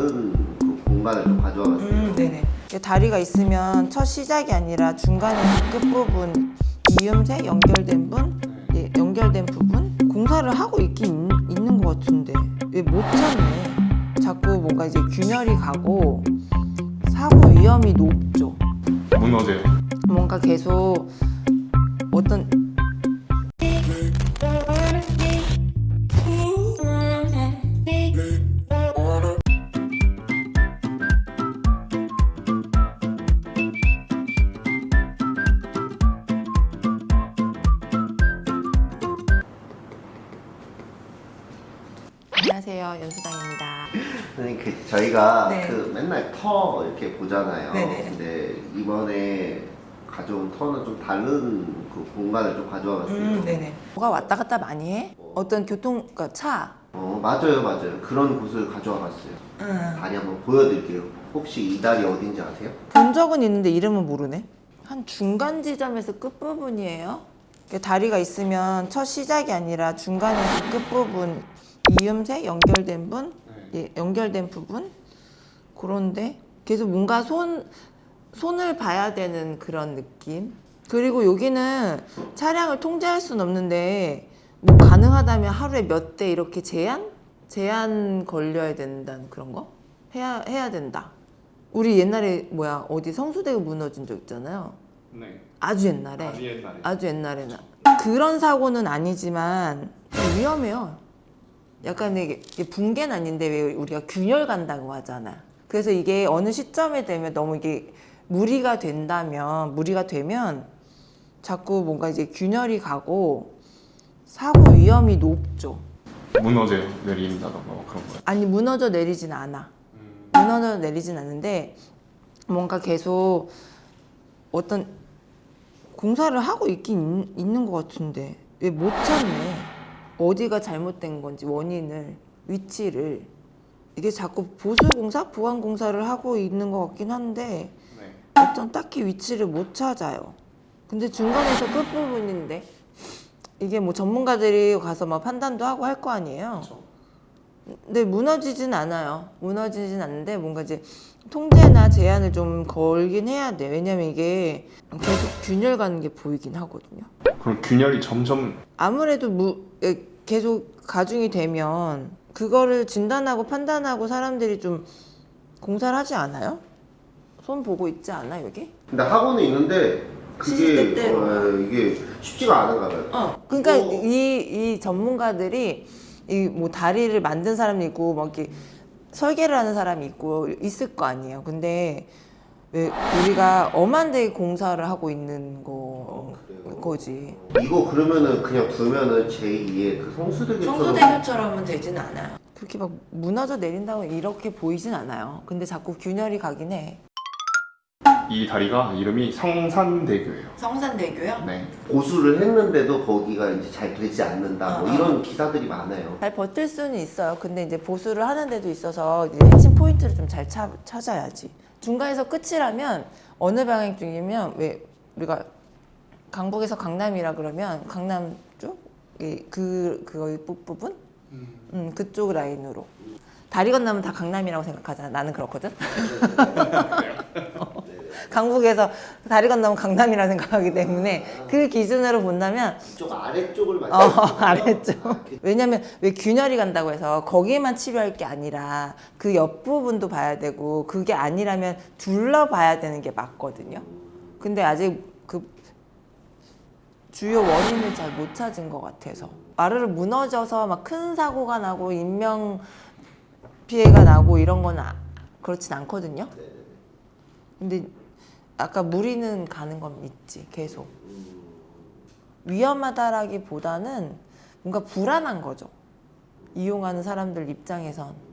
다른 그 공간을 좀 가져와 봤어요. 음, 네네. 다리가 있으면 첫 시작이 아니라 중간에 끝부분 이음새 연결된 분, 예, 연결된 부분 공사를 하고 있긴 있, 있는 것 같은데 왜 못 찾네. 자꾸 뭔가 이제 균열이 가고 사고 위험이 높죠. 무너져요. 뭔가 계속 어떤 안녕하세요 연수당입니다. 선생님 그 저희가 네. 그 맨날 터 이렇게 보잖아요. 네네. 근데 이번에 가져온 터는 좀 다른 그 공간을 좀 가져와 봤어요. 음, 네네. 뭐가 왔다 갔다 많이 해? 어떤 교통, 그러니까 차. 어 맞아요 맞아요. 그런 곳을 가져와 봤어요. 응. 다리 한번 보여드릴게요. 혹시 이 다리 어딘지 아세요? 본 적은 있는데 이름은 모르네. 한 중간 지점에서 끝부분이에요. 다리가 있으면 첫 시작이 아니라 중간에서 끝부분 이음새 연결된 분, 예, 연결된 부분 그런데 계속 뭔가 손 손을 봐야 되는 그런 느낌. 그리고 여기는 차량을 통제할 수는 없는데 뭐 가능하다면 하루에 몇 대 이렇게 제한 제한 걸려야 된다는 그런 거 해야 해야 된다. 우리 옛날에 뭐야 어디 성수대가 무너진 적 있잖아요. 네. 아주 옛날에 아주 옛날에. 아주 옛날에는 그런 사고는 아니지만 좀 위험해요. 약간 이게 붕괴는 아닌데 왜 우리가 균열 간다고 하잖아. 그래서 이게 어느 시점에 되면 너무 이게 무리가 된다면 무리가 되면 자꾸 뭔가 이제 균열이 가고 사고 위험이 높죠. 무너져요. 내린다던가 뭐 그런 거요. 아니 무너져 내리진 않아. 음. 무너져 내리진 않는데 뭔가 계속 어떤 공사를 하고 있긴 있- 있는 것 같은데 왜 못 찾네 어디가 잘못된 건지 원인을 위치를 이게 자꾸 보수 공사 보완 공사를 하고 있는 것 같긴 한데 네. 어떤 딱히 위치를 못 찾아요 근데 중간에서 끝부분인데 이게 뭐 전문가들이 가서 막 판단도 하고 할 거 아니에요. 네, 무너지진 않아요. 무너지진 않는데 뭔가 이제 통제나 제한을 좀 걸긴 해야 돼. 왜냐면 이게 계속 균열 가는 게 보이긴 하거든요. 그럼 균열이 점점 아무래도 무, 에, 계속 가중이 되면 그거를 진단하고 판단하고 사람들이 좀 공사를 하지 않아요? 손 보고 있지 않아 여기? 근데 학원에 있는데 그게 시시때때로. 어, 이게 쉽지가 않은가 봐요. 어. 그러니까 어. 이, 이 전문가들이 이 뭐 다리를 만든 사람이 있고 막 이렇게 설계를 하는 사람이 있고 있을 거 아니에요. 근데 왜 우리가 엄한 데 공사를 하고 있는 거 그래요? 거지. 이거 그러면은 그냥 두면은 제2의 그 성수대교처럼 성수대교처럼 은 되진 않아요. 그렇게 막 무너져 내린다고 이렇게 보이진 않아요. 근데 자꾸 균열이 가긴 해. 이 다리가 이름이 성산대교예요. 성산대교요? 네. 보수를 했는데도 거기가 이제 잘 되지 않는다 뭐 어, 어. 이런 기사들이 많아요. 잘 버틸 수는 있어요. 근데 이제 보수를 하는 데도 있어서 이제 핵심 포인트를 좀 잘 찾아야지. 중간에서 끝이라면 어느 방향 쪽이면 왜 우리가 강북에서 강남이라 그러면 강남 쪽? 이 그, 그거의 부분? 음, 그쪽 라인으로. 다리 건너면 다 강남이라고 생각하잖아. 나는 그렇거든. 강북에서 다리 건너면 강남이라 생각하기 때문에 그 기준으로 본다면 이쪽 아래쪽을 어, 말씀하시는 거죠? 아래쪽. 왜냐면 왜 균열이 간다고 해서 거기에만 치료할 게 아니라 그 옆부분도 봐야 되고 그게 아니라면 둘러봐야 되는 게 맞거든요. 근데 아직 그 주요 원인을 잘 못 찾은 것 같아서 마루를 무너져서 막 큰 사고가 나고 인명 피해가 나고 이런 건 아, 그렇진 않거든요. 근데 아까 무리는 가는 건 있지 계속. 위험하다라기보다는 뭔가 불안한 거죠. 이용하는 사람들 입장에선.